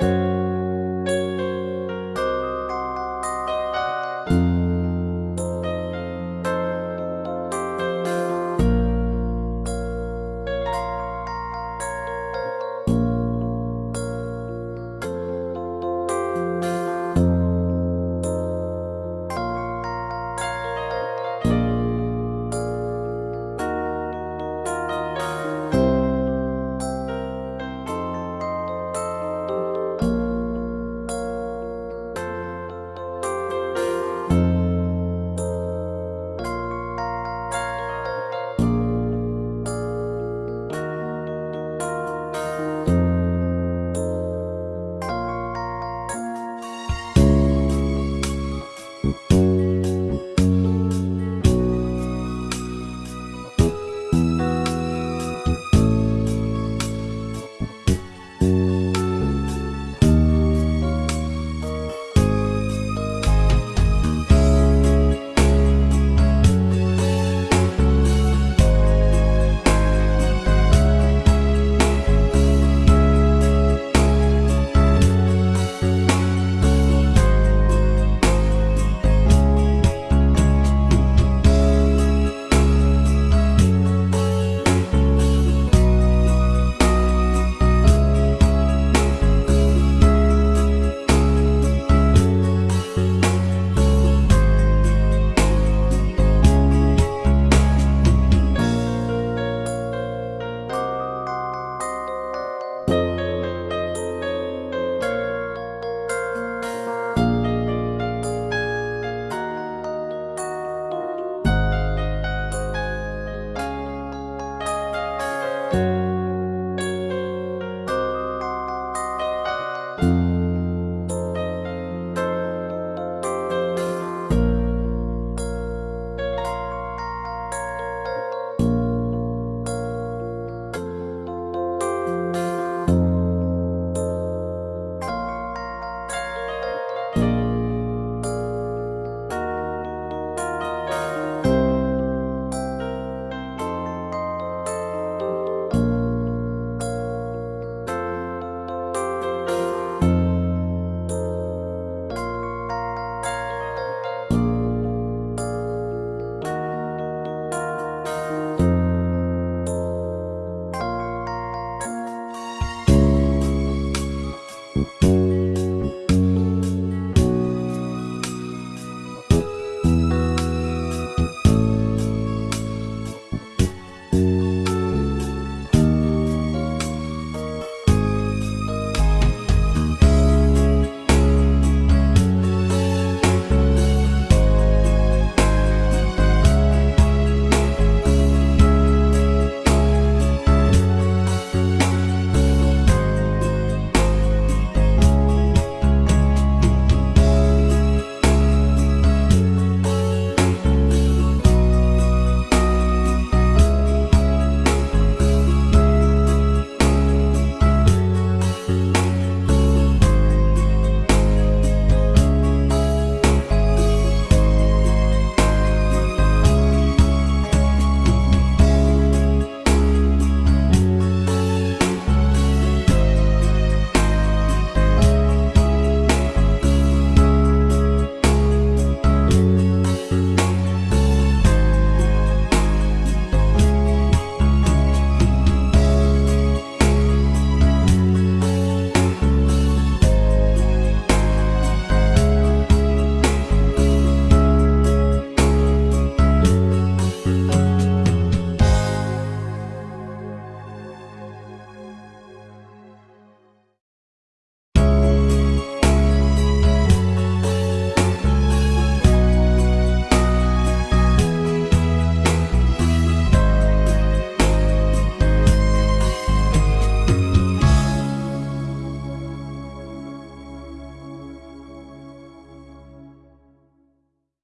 Música